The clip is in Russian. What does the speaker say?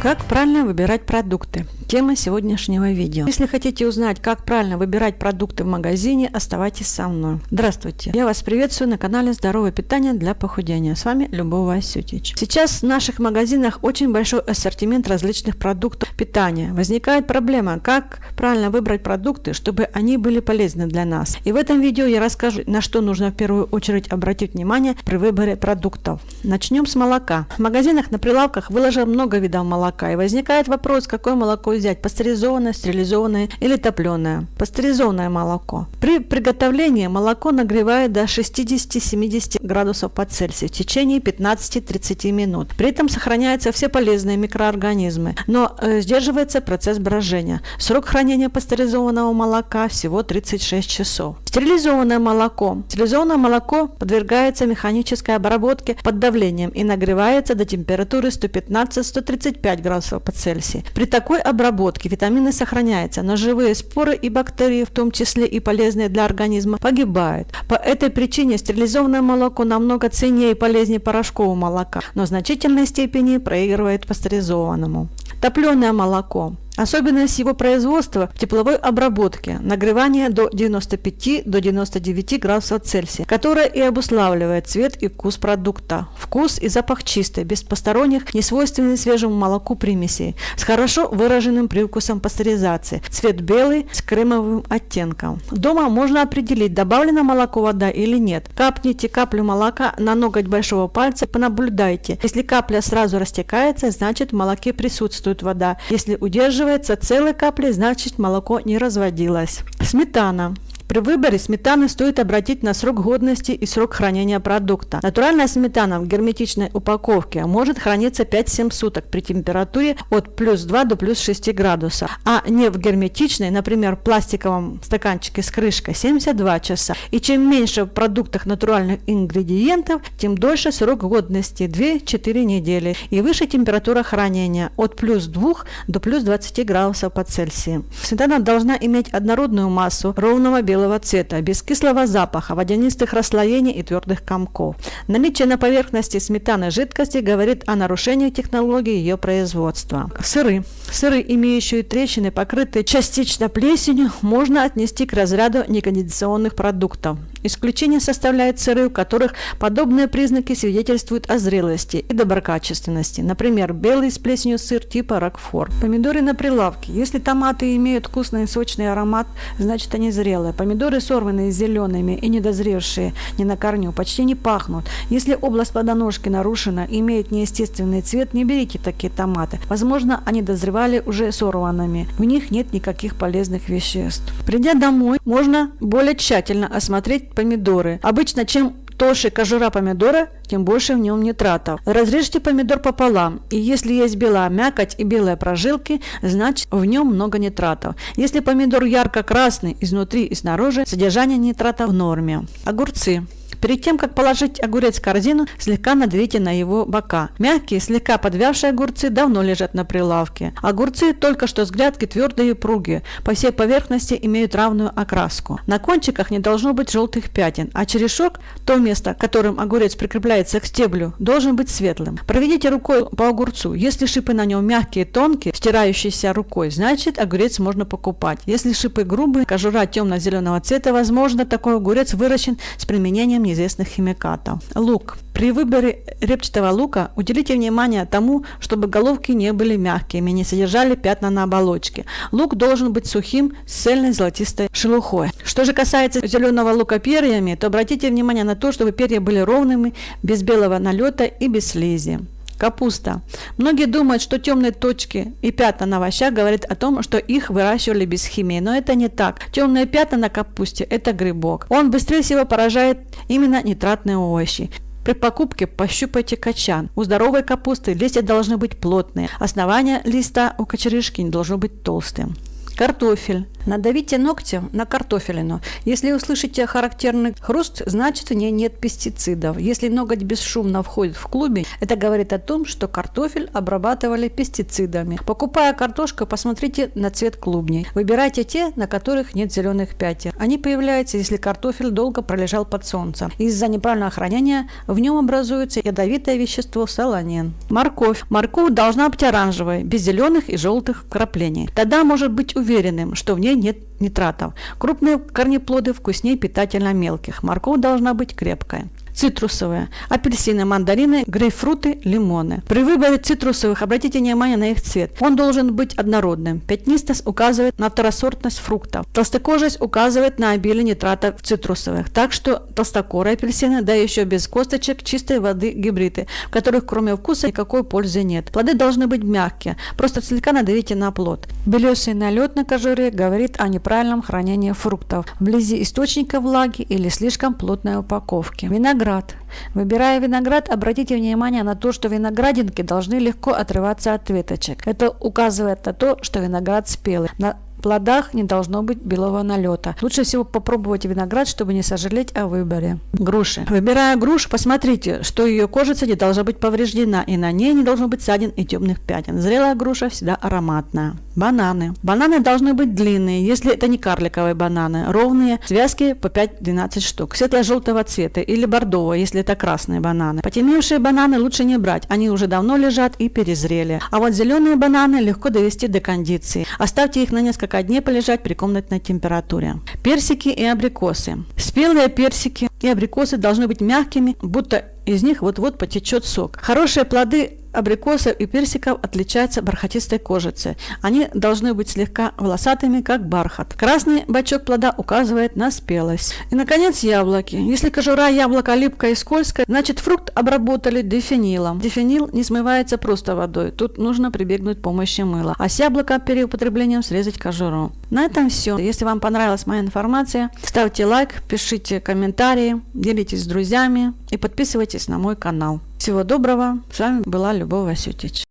Как правильно выбирать продукты? Тема сегодняшнего видео. Если хотите узнать, как правильно выбирать продукты в магазине, оставайтесь со мной. Здравствуйте! Я вас приветствую на канале Здоровое питание для похудения. С вами Любовь Васютич. Сейчас в наших магазинах очень большой ассортимент различных продуктов питания. Возникает проблема, как правильно выбрать продукты, чтобы они были полезны для нас. И в этом видео я расскажу, на что нужно в первую очередь обратить внимание при выборе продуктов. Начнем с молока. В магазинах на прилавках выложено много видов молока. И возникает вопрос, какое молоко взять пастеризованное, стерилизованное или топленое. Пастеризованное молоко. При приготовлении молоко нагревает до 60-70 градусов по Цельсию в течение 15-30 минут. При этом сохраняются все полезные микроорганизмы, но э, сдерживается процесс брожения. Срок хранения пастеризованного молока всего 36 часов. Стерилизованное молоко. Стерилизованное молоко подвергается механической обработке под давлением и нагревается до температуры 115-135 градусов по Цельсию. При такой обработке витамины сохраняются, но живые споры и бактерии, в том числе и полезные для организма, погибают. По этой причине стерилизованное молоко намного ценнее и полезнее порошкового молока, но в значительной степени проигрывает пастеризованному. Топленое молоко. Особенность его производства в тепловой обработке, нагревание до 95 до 99 градусов Цельсия, которая и обуславливает цвет и вкус продукта. Вкус и запах чистый, без посторонних, не свойственный свежему молоку примесей, с хорошо выраженным привкусом пастеризации. Цвет белый с кремовым оттенком. Дома можно определить, добавлено молоко вода или нет. Капните каплю молока на ноготь большого пальца, понаблюдайте. Если капля сразу растекается, значит в молоке присутствует вода. Если удерживает Оказывается, целой капли, значит молоко не разводилось. Сметана. При выборе сметаны стоит обратить на срок годности и срок хранения продукта. Натуральная сметана в герметичной упаковке может храниться 5-7 суток при температуре от плюс 2 до плюс 6 градусов, а не в герметичной, например, пластиковом стаканчике с крышкой 72 часа. И чем меньше в продуктах натуральных ингредиентов, тем дольше срок годности 2-4 недели и выше температура хранения от плюс 2 до плюс 20 градусов по Цельсию. Сметана должна иметь однородную массу ровного белого белого цвета, без кислого запаха, водянистых расслоений и твердых комков. Наличие на поверхности сметаны жидкости говорит о нарушении технологии ее производства. Сыры. Сыры, имеющие трещины, покрытые частично плесенью, можно отнести к разряду некондиционных продуктов. Исключение составляет сыры, у которых подобные признаки свидетельствуют о зрелости и доброкачественности. Например, белый с плесенью сыр типа Рокфор. Помидоры на прилавке. Если томаты имеют вкусный и сочный аромат, значит они зрелые. Помидоры сорванные зелеными и недозревшие не на корню почти не пахнут. Если область плодоножки нарушена и имеет неестественный цвет, не берите такие томаты. Возможно, они дозревали уже сорванными. В них нет никаких полезных веществ. Придя домой, можно более тщательно осмотреть помидоры. Обычно чем толще кожура помидора, тем больше в нем нитратов. Разрежьте помидор пополам, и если есть белая мякоть и белые прожилки, значит в нем много нитратов. Если помидор ярко-красный изнутри и снаружи, содержание нитрата в норме. Огурцы. Перед тем, как положить огурец в корзину, слегка надавите на его бока. Мягкие, слегка подвявшие огурцы давно лежат на прилавке. Огурцы только что с грядки твердые и упругие, по всей поверхности имеют равную окраску. На кончиках не должно быть желтых пятен, а черешок, то место, которым огурец прикрепляется к стеблю, должен быть светлым. Проведите рукой по огурцу. Если шипы на нем мягкие и тонкие, стирающиеся рукой, значит огурец можно покупать. Если шипы грубые, кожура темно-зеленого цвета, возможно, такой огурец выращен с применением неизвестных химикатов. Лук. При выборе репчатого лука уделите внимание тому, чтобы головки не были мягкими, не содержали пятна на оболочке. Лук должен быть сухим, с цельной золотистой шелухой. Что же касается зеленого лука перьями, то обратите внимание на то, чтобы перья были ровными, без белого налета и без слизи. Капуста. Многие думают, что темные точки и пятна на овощах говорят о том, что их выращивали без химии, но это не так. Темные пятна на капусте – это грибок. Он быстрее всего поражает именно нитратные овощи. При покупке пощупайте качан. У здоровой капусты листья должны быть плотные. Основание листа у кочерышки не должно быть толстым. Картофель. Надавите ногтем на картофелину. Если услышите характерный хруст, значит в ней нет пестицидов. Если ноготь бесшумно входит в клубень, это говорит о том, что картофель обрабатывали пестицидами. Покупая картошку, посмотрите на цвет клубней. Выбирайте те, на которых нет зеленых пятен. Они появляются, если картофель долго пролежал под солнцем. Из-за неправильного хранения в нем образуется ядовитое вещество солонин. Морковь. Морковь должна быть оранжевой, без зеленых и желтых краплений. Тогда может быть уверенным, что в ней нет нитратов. Крупные корнеплоды вкуснее питательно мелких. Морковь должна быть крепкая цитрусовые, апельсины, мандарины, грейпфруты, лимоны. При выборе цитрусовых обратите внимание на их цвет. Он должен быть однородным. Пятнистость указывает на второсортность фруктов. Толстокожесть указывает на обилие нитратов цитрусовых. Так что толстокорые апельсины, да еще без косточек, чистой воды гибриды, в которых кроме вкуса никакой пользы нет. Плоды должны быть мягкие, просто слегка надавите на плод. Белесый налет на кожуре говорит о неправильном хранении фруктов, вблизи источника влаги или слишком плотной упаковки. Виноград виноград. Выбирая виноград, обратите внимание на то, что виноградинки должны легко отрываться от веточек. Это указывает на то, что виноград спелый. На плодах не должно быть белого налета. Лучше всего попробовать виноград, чтобы не сожалеть о выборе. Груши. Выбирая грушу, посмотрите, что ее кожица не должна быть повреждена, и на ней не должно быть ссадин и темных пятен. Зрелая груша всегда ароматная. Бананы. Бананы должны быть длинные, если это не карликовые бананы, ровные, связки по 5-12 штук, светло-желтого цвета или бордового, если это красные бананы. Потемневшие бананы лучше не брать, они уже давно лежат и перезрели. А вот зеленые бананы легко довести до кондиции. Оставьте их на несколько дней полежать при комнатной температуре. Персики и абрикосы. Спелые персики и абрикосы должны быть мягкими, будто из них вот-вот потечет сок. Хорошие плоды абрикосов и персиков отличаются бархатистой кожицей. Они должны быть слегка волосатыми, как бархат. Красный бачок плода указывает на спелость. И, наконец, яблоки. Если кожура яблока липкая и скользкая, значит фрукт обработали дефинилом. Дефинил не смывается просто водой. Тут нужно прибегнуть к помощи мыла. А с яблока перед употреблением срезать кожуру. На этом все. Если вам понравилась моя информация, ставьте лайк, пишите комментарии, делитесь с друзьями и подписывайтесь на мой канал. Всего доброго. С вами была Любовь Васютич.